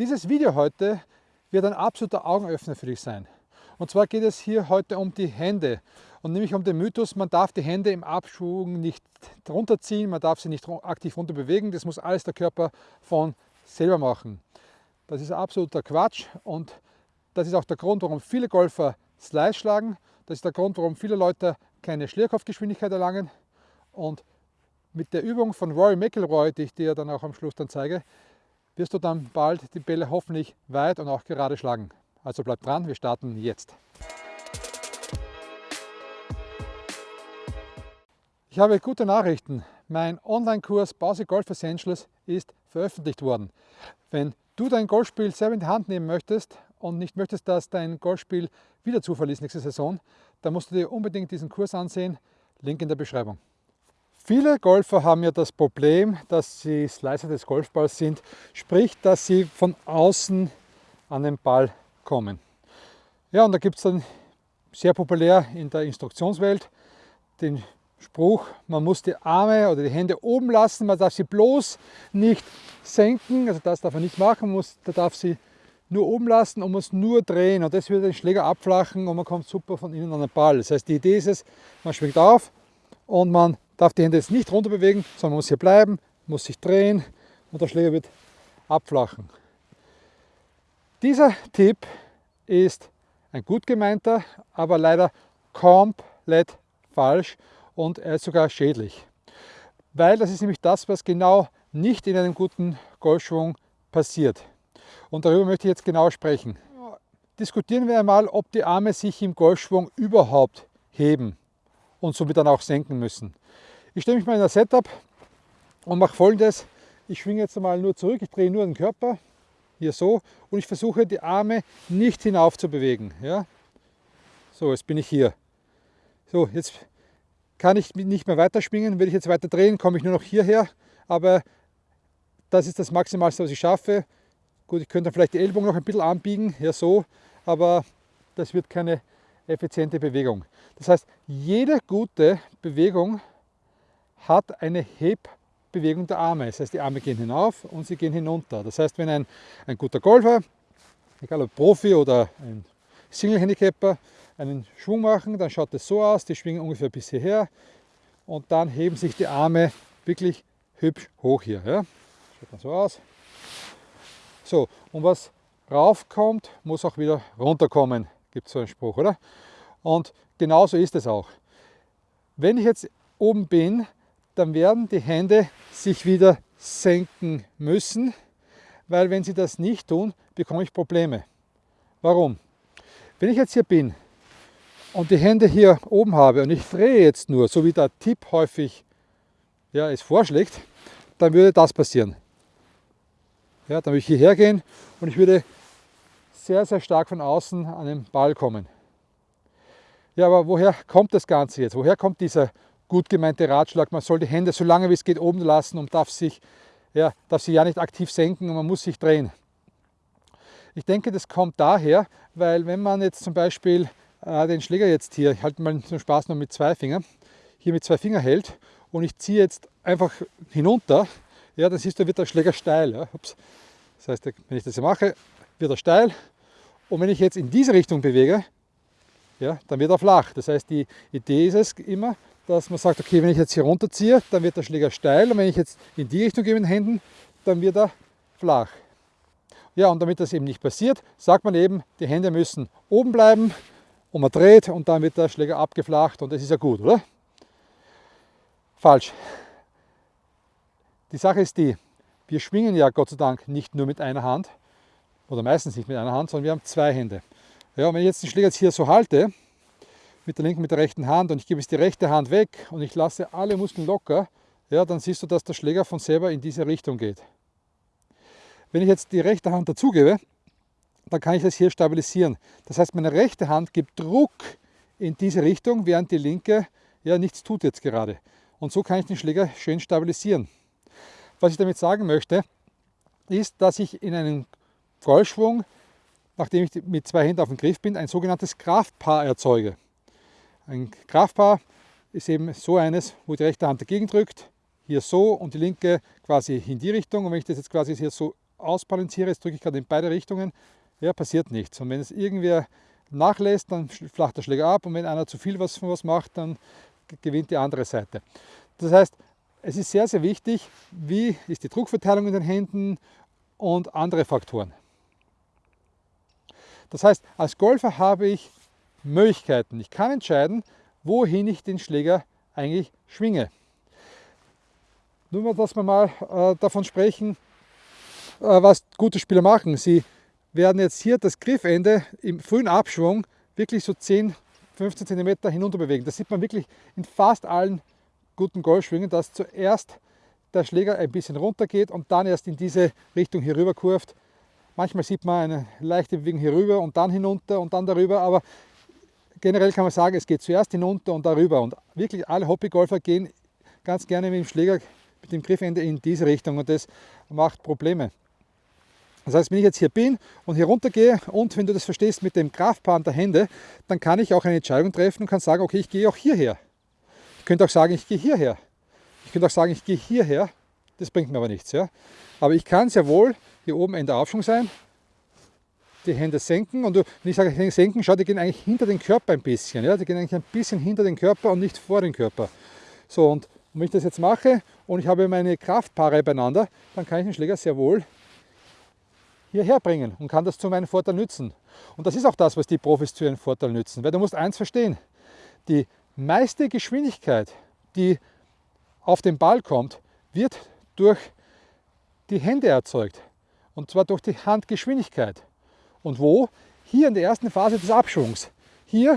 Dieses Video heute wird ein absoluter Augenöffner für dich sein. Und zwar geht es hier heute um die Hände und nämlich um den Mythos, man darf die Hände im Abschwung nicht runterziehen, man darf sie nicht aktiv runter bewegen, das muss alles der Körper von selber machen. Das ist absoluter Quatsch und das ist auch der Grund, warum viele Golfer Slice schlagen. Das ist der Grund, warum viele Leute keine Schlierkopfgeschwindigkeit erlangen. Und mit der Übung von Rory McIlroy, die ich dir dann auch am Schluss dann zeige, wirst du dann bald die Bälle hoffentlich weit und auch gerade schlagen. Also bleib dran, wir starten jetzt. Ich habe gute Nachrichten. Mein Online-Kurs Basic Golf Essentials ist veröffentlicht worden. Wenn du dein Golfspiel selber in die Hand nehmen möchtest und nicht möchtest, dass dein Golfspiel wieder Zufall ist nächste Saison, dann musst du dir unbedingt diesen Kurs ansehen. Link in der Beschreibung. Viele Golfer haben ja das Problem, dass sie Slicer des Golfballs sind, sprich, dass sie von außen an den Ball kommen. Ja, und da gibt es dann sehr populär in der Instruktionswelt den Spruch, man muss die Arme oder die Hände oben lassen, man darf sie bloß nicht senken, also das darf man nicht machen, man muss, da darf sie nur oben lassen und muss nur drehen und das würde den Schläger abflachen und man kommt super von innen an den Ball. Das heißt, die Idee ist es, man schwingt auf und man darf die Hände jetzt nicht runter bewegen, sondern muss hier bleiben, muss sich drehen und der Schläger wird abflachen. Dieser Tipp ist ein gut gemeinter, aber leider komplett falsch und er ist sogar schädlich. Weil das ist nämlich das, was genau nicht in einem guten Golfschwung passiert. Und darüber möchte ich jetzt genau sprechen. Diskutieren wir einmal, ob die Arme sich im Golfschwung überhaupt heben und somit dann auch senken müssen. Ich stelle mich mal in das Setup und mache folgendes. Ich schwinge jetzt einmal nur zurück, ich drehe nur den Körper, hier so, und ich versuche die Arme nicht hinauf zu bewegen. Ja? So, jetzt bin ich hier. So, jetzt kann ich nicht mehr weiter schwingen. Wenn ich jetzt weiter drehen, komme ich nur noch hierher. Aber das ist das Maximalste, was ich schaffe. Gut, ich könnte vielleicht die Ellbogen noch ein bisschen anbiegen, ja so, aber das wird keine effiziente Bewegung. Das heißt, jede gute Bewegung hat eine Hebbewegung der Arme. Das heißt, die Arme gehen hinauf und sie gehen hinunter. Das heißt, wenn ein, ein guter Golfer, egal ob Profi oder ein Single-Handicapper, einen Schwung machen, dann schaut es so aus, die schwingen ungefähr bis hierher und dann heben sich die Arme wirklich hübsch hoch hier. Ja? Schaut dann so aus. So, und was raufkommt, muss auch wieder runterkommen, gibt es so einen Spruch, oder? Und genauso ist es auch. Wenn ich jetzt oben bin, dann werden die Hände sich wieder senken müssen, weil wenn sie das nicht tun, bekomme ich Probleme. Warum? Wenn ich jetzt hier bin und die Hände hier oben habe und ich drehe jetzt nur, so wie der Tipp häufig ja, es vorschlägt, dann würde das passieren. Ja, dann würde ich hierher gehen und ich würde sehr, sehr stark von außen an den Ball kommen. Ja, aber woher kommt das Ganze jetzt? Woher kommt dieser gut gemeinte Ratschlag, man soll die Hände so lange wie es geht oben lassen und darf, sich, ja, darf sie ja nicht aktiv senken und man muss sich drehen? Ich denke, das kommt daher, weil wenn man jetzt zum Beispiel äh, den Schläger jetzt hier, ich halte mal zum Spaß noch mit zwei Fingern, hier mit zwei Fingern hält und ich ziehe jetzt einfach hinunter, ja, dann siehst du, wird der Schläger steil. Ja. Das heißt, wenn ich das hier mache, wird er steil und wenn ich jetzt in diese Richtung bewege, ja, dann wird er flach. Das heißt, die Idee ist es immer, dass man sagt, okay, wenn ich jetzt hier runterziehe, dann wird der Schläger steil und wenn ich jetzt in die Richtung gehe mit den Händen, dann wird er flach. Ja, und damit das eben nicht passiert, sagt man eben, die Hände müssen oben bleiben und man dreht und dann wird der Schläger abgeflacht und das ist ja gut, oder? Falsch. Die Sache ist die, wir schwingen ja Gott sei Dank nicht nur mit einer Hand oder meistens nicht mit einer Hand, sondern wir haben zwei Hände. Ja, und wenn ich jetzt den Schläger jetzt hier so halte, mit der linken, mit der rechten Hand und ich gebe jetzt die rechte Hand weg und ich lasse alle Muskeln locker, ja, dann siehst du, dass der Schläger von selber in diese Richtung geht. Wenn ich jetzt die rechte Hand dazugebe, dann kann ich das hier stabilisieren. Das heißt, meine rechte Hand gibt Druck in diese Richtung, während die linke ja nichts tut jetzt gerade. Und so kann ich den Schläger schön stabilisieren. Was ich damit sagen möchte, ist, dass ich in einem Golfschwung, nachdem ich mit zwei Händen auf dem Griff bin, ein sogenanntes Kraftpaar erzeuge. Ein Kraftpaar ist eben so eines, wo die rechte Hand dagegen drückt, hier so und die linke quasi in die Richtung. Und wenn ich das jetzt quasi hier so ausbalanciere, jetzt drücke ich gerade in beide Richtungen, ja, passiert nichts. Und wenn es irgendwer nachlässt, dann flacht der Schläger ab und wenn einer zu viel was von was macht, dann gewinnt die andere Seite. Das heißt, es ist sehr, sehr wichtig, wie ist die Druckverteilung in den Händen und andere Faktoren. Das heißt, als Golfer habe ich Möglichkeiten. Ich kann entscheiden, wohin ich den Schläger eigentlich schwinge. Nur dass wir mal äh, davon sprechen, äh, was gute Spieler machen. Sie werden jetzt hier das Griffende im frühen Abschwung wirklich so 10, 15 cm hinunter bewegen. Das sieht man wirklich in fast allen guten Golfschwingen, dass zuerst der Schläger ein bisschen runter geht und dann erst in diese Richtung hier rüber kurft. Manchmal sieht man eine leichte Bewegung hier rüber und dann hinunter und dann darüber, aber generell kann man sagen, es geht zuerst hinunter und darüber. Und wirklich alle Hobbygolfer gehen ganz gerne mit dem Schläger, mit dem Griffende in diese Richtung und das macht Probleme. Das heißt, wenn ich jetzt hier bin und hier runter gehe und wenn du das verstehst mit dem Kraftband der Hände, dann kann ich auch eine Entscheidung treffen und kann sagen, okay, ich gehe auch hierher. Ich könnte auch sagen, ich gehe hierher. Ich könnte auch sagen, ich gehe hierher. Das bringt mir aber nichts. Ja? Aber ich kann sehr wohl hier oben in der Aufschwung sein, die Hände senken und wenn ich sage Hände senken, schau, die gehen eigentlich hinter den Körper ein bisschen. Ja? Die gehen eigentlich ein bisschen hinter den Körper und nicht vor den Körper. So, und wenn ich das jetzt mache und ich habe meine Kraftpaare beieinander, dann kann ich den Schläger sehr wohl hierher bringen und kann das zu meinem Vorteil nützen. Und das ist auch das, was die Profis zu ihrem Vorteil nützen. Weil du musst eins verstehen, die meiste Geschwindigkeit, die auf den Ball kommt, wird durch die Hände erzeugt. Und zwar durch die Handgeschwindigkeit. Und wo? Hier in der ersten Phase des Abschwungs. Hier,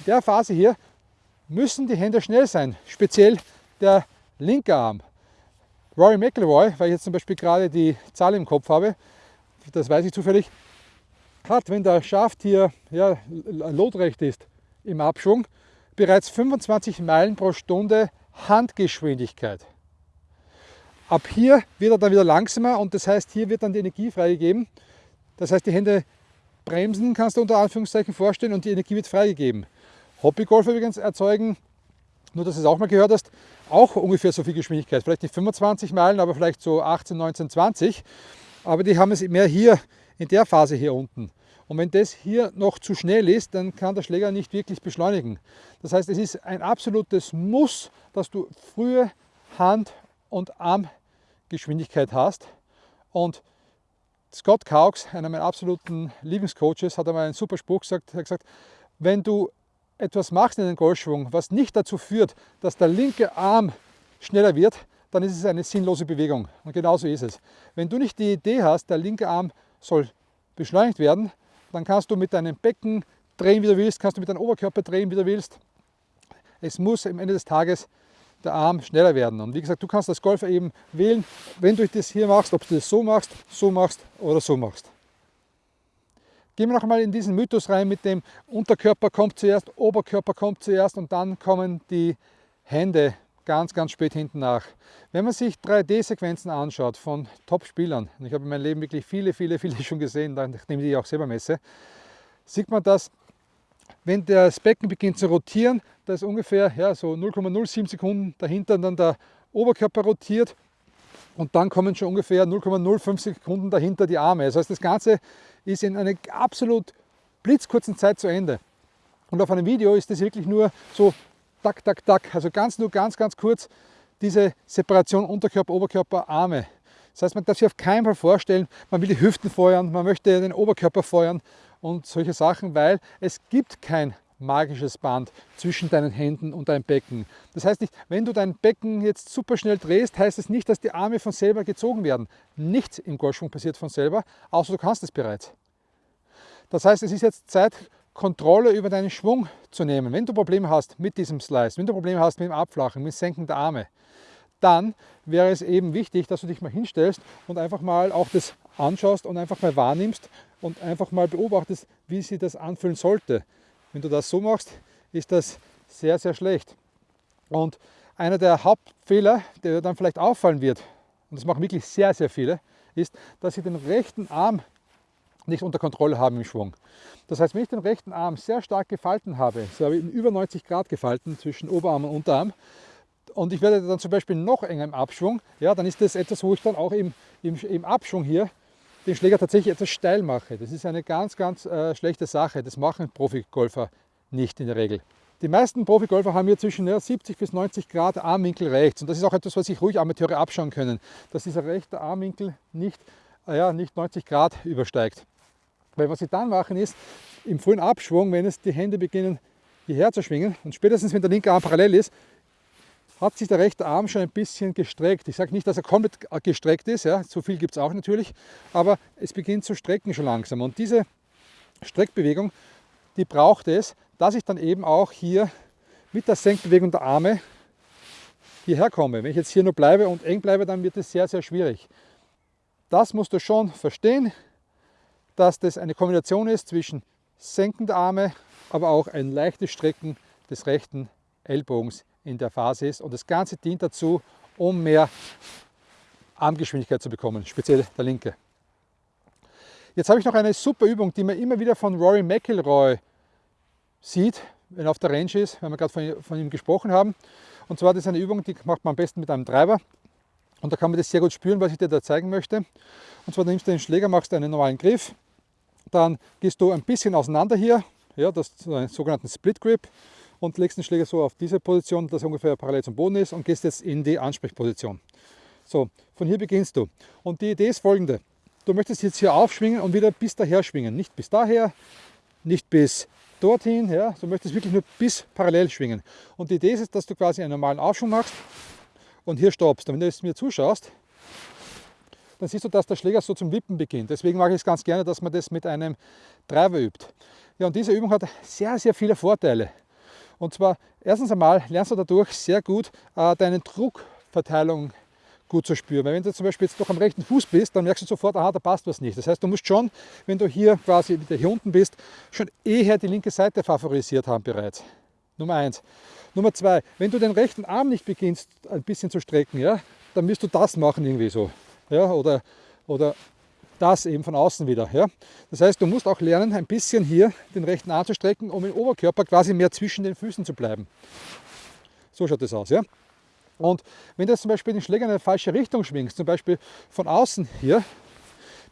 in der Phase hier, müssen die Hände schnell sein. Speziell der linke Arm. Rory McIlroy, weil ich jetzt zum Beispiel gerade die Zahl im Kopf habe, das weiß ich zufällig, hat, wenn der Schaft hier ja, lotrecht ist im Abschwung, bereits 25 Meilen pro Stunde Handgeschwindigkeit. Ab hier wird er dann wieder langsamer und das heißt, hier wird dann die Energie freigegeben. Das heißt, die Hände bremsen, kannst du unter Anführungszeichen vorstellen, und die Energie wird freigegeben. Hobbygolfer übrigens erzeugen nur, dass du es auch mal gehört hast, auch ungefähr so viel Geschwindigkeit. Vielleicht nicht 25 Meilen, aber vielleicht so 18, 19, 20. Aber die haben es mehr hier in der Phase hier unten. Und wenn das hier noch zu schnell ist, dann kann der Schläger nicht wirklich beschleunigen. Das heißt, es ist ein absolutes Muss, dass du frühe Hand- und Armgeschwindigkeit hast. Und Scott Caux, einer meiner absoluten Lieblingscoaches, hat einmal einen super Spruch gesagt. Er hat gesagt, wenn du etwas machst in den Golfschwung, was nicht dazu führt, dass der linke Arm schneller wird, dann ist es eine sinnlose Bewegung. Und genauso ist es. Wenn du nicht die Idee hast, der linke Arm soll beschleunigt werden, dann kannst du mit deinem Becken drehen, wie du willst, kannst du mit deinem Oberkörper drehen, wie du willst. Es muss am Ende des Tages der Arm schneller werden. Und wie gesagt, du kannst als Golfer eben wählen, wenn du das hier machst, ob du das so machst, so machst oder so machst. Gehen wir noch einmal in diesen Mythos rein mit dem Unterkörper kommt zuerst, Oberkörper kommt zuerst und dann kommen die Hände ganz, ganz spät hinten nach. Wenn man sich 3D-Sequenzen anschaut von Top-Spielern, und ich habe in meinem Leben wirklich viele, viele, viele schon gesehen, nachdem ich die auch selber messe, sieht man, dass wenn das Becken beginnt zu rotieren, da ist ungefähr ja, so 0,07 Sekunden dahinter dann der Oberkörper rotiert und dann kommen schon ungefähr 0,05 Sekunden dahinter die Arme. Das heißt, das Ganze ist in einer absolut blitzkurzen Zeit zu Ende. Und auf einem Video ist das wirklich nur so tak, tak, tak, also ganz nur ganz, ganz kurz diese Separation Unterkörper, Oberkörper, Arme. Das heißt, man darf sich auf keinen Fall vorstellen, man will die Hüften feuern, man möchte den Oberkörper feuern und solche Sachen, weil es gibt kein magisches Band zwischen deinen Händen und deinem Becken. Das heißt nicht, wenn du dein Becken jetzt super schnell drehst, heißt es das nicht, dass die Arme von selber gezogen werden. Nichts im Golfschwung passiert von selber, außer du kannst es bereits. Das heißt, es ist jetzt Zeit, Kontrolle über deinen Schwung zu nehmen. Wenn du Probleme hast mit diesem Slice, wenn du Probleme hast mit dem Abflachen, mit dem Senken der Arme, dann wäre es eben wichtig, dass du dich mal hinstellst und einfach mal auch das anschaust und einfach mal wahrnimmst und einfach mal beobachtest, wie sich das anfühlen sollte. Wenn du das so machst, ist das sehr, sehr schlecht. Und einer der Hauptfehler, der dann vielleicht auffallen wird, und das machen wirklich sehr, sehr viele, ist, dass sie den rechten Arm nicht unter Kontrolle haben im Schwung. Das heißt, wenn ich den rechten Arm sehr stark gefalten habe, so habe ich ihn über 90 Grad gefalten zwischen Oberarm und Unterarm, und ich werde dann zum Beispiel noch enger im Abschwung, ja, dann ist das etwas, wo ich dann auch im, im, im Abschwung hier den Schläger tatsächlich etwas steil mache. Das ist eine ganz, ganz äh, schlechte Sache. Das machen Profigolfer nicht in der Regel. Die meisten Profigolfer haben hier zwischen ja, 70 bis 90 Grad Armwinkel rechts. Und das ist auch etwas, was sich ruhig Amateure abschauen können, dass dieser rechte Armwinkel nicht, äh, ja, nicht 90 Grad übersteigt. Weil was sie dann machen ist, im frühen Abschwung, wenn es die Hände beginnen hierher zu schwingen und spätestens wenn der linke Arm parallel ist, hat sich der rechte Arm schon ein bisschen gestreckt. Ich sage nicht, dass er komplett gestreckt ist, ja, so viel gibt es auch natürlich, aber es beginnt zu strecken schon langsam. Und diese Streckbewegung, die braucht es, dass ich dann eben auch hier mit der Senkbewegung der Arme hierher komme. Wenn ich jetzt hier nur bleibe und eng bleibe, dann wird es sehr, sehr schwierig. Das musst du schon verstehen, dass das eine Kombination ist zwischen Senken der Arme, aber auch ein leichtes Strecken des rechten Ellbogens in der Phase ist. Und das Ganze dient dazu, um mehr Armgeschwindigkeit zu bekommen, speziell der linke. Jetzt habe ich noch eine super Übung, die man immer wieder von Rory McIlroy sieht, wenn er auf der Range ist, wenn wir gerade von, von ihm gesprochen haben. Und zwar das ist eine Übung, die macht man am besten mit einem Treiber. Und da kann man das sehr gut spüren, was ich dir da zeigen möchte. Und zwar nimmst du den Schläger, machst einen normalen Griff, dann gehst du ein bisschen auseinander hier, ja, das ist einen sogenannten Split Grip und legst den Schläger so auf diese Position, dass er ungefähr parallel zum Boden ist und gehst jetzt in die Ansprechposition. So, von hier beginnst du. Und die Idee ist folgende. Du möchtest jetzt hier aufschwingen und wieder bis daher schwingen. Nicht bis daher, nicht bis dorthin, ja, du möchtest wirklich nur bis parallel schwingen. Und die Idee ist, dass du quasi einen normalen Aufschwung machst und hier stoppst. Und wenn du jetzt mir zuschaust, dann siehst du, dass der Schläger so zum Wippen beginnt. Deswegen mache ich es ganz gerne, dass man das mit einem Driver übt. Ja, und diese Übung hat sehr, sehr viele Vorteile. Und zwar, erstens einmal lernst du dadurch sehr gut äh, deine Druckverteilung gut zu spüren. Weil wenn du zum Beispiel jetzt doch am rechten Fuß bist, dann merkst du sofort, aha, da passt was nicht. Das heißt, du musst schon, wenn du hier quasi wieder hier unten bist, schon eher die linke Seite favorisiert haben bereits. Nummer eins. Nummer zwei, wenn du den rechten Arm nicht beginnst ein bisschen zu strecken, ja, dann wirst du das machen irgendwie so. Ja, oder, oder das eben von außen wieder. Ja? Das heißt, du musst auch lernen, ein bisschen hier den rechten Arm zu strecken, um im Oberkörper quasi mehr zwischen den Füßen zu bleiben. So schaut das aus. Ja? Und wenn du zum Beispiel den Schläger in eine falsche Richtung schwingst, zum Beispiel von außen hier,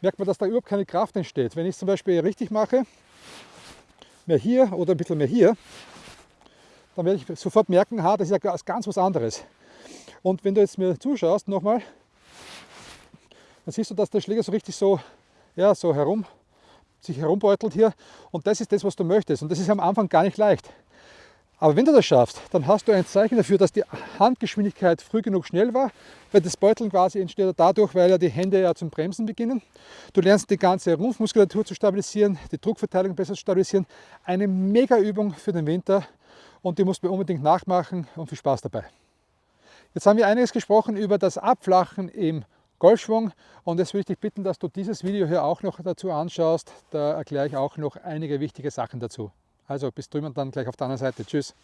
merkt man, dass da überhaupt keine Kraft entsteht. Wenn ich es zum Beispiel richtig mache, mehr hier oder ein bisschen mehr hier, dann werde ich sofort merken, ha, das ist ja ganz was anderes. Und wenn du jetzt mir zuschaust, nochmal, dann siehst du, dass der Schläger so richtig so, ja, so herum, sich herumbeutelt hier. Und das ist das, was du möchtest. Und das ist am Anfang gar nicht leicht. Aber wenn du das schaffst, dann hast du ein Zeichen dafür, dass die Handgeschwindigkeit früh genug schnell war, weil das Beuteln quasi entsteht dadurch, weil ja die Hände ja zum Bremsen beginnen. Du lernst die ganze Rumpfmuskulatur zu stabilisieren, die Druckverteilung besser zu stabilisieren. Eine mega Übung für den Winter und die musst du unbedingt nachmachen und viel Spaß dabei. Jetzt haben wir einiges gesprochen über das Abflachen im Golfschwung. Und jetzt würde ich dich bitten, dass du dieses Video hier auch noch dazu anschaust. Da erkläre ich auch noch einige wichtige Sachen dazu. Also bis drüben und dann gleich auf der anderen Seite. Tschüss.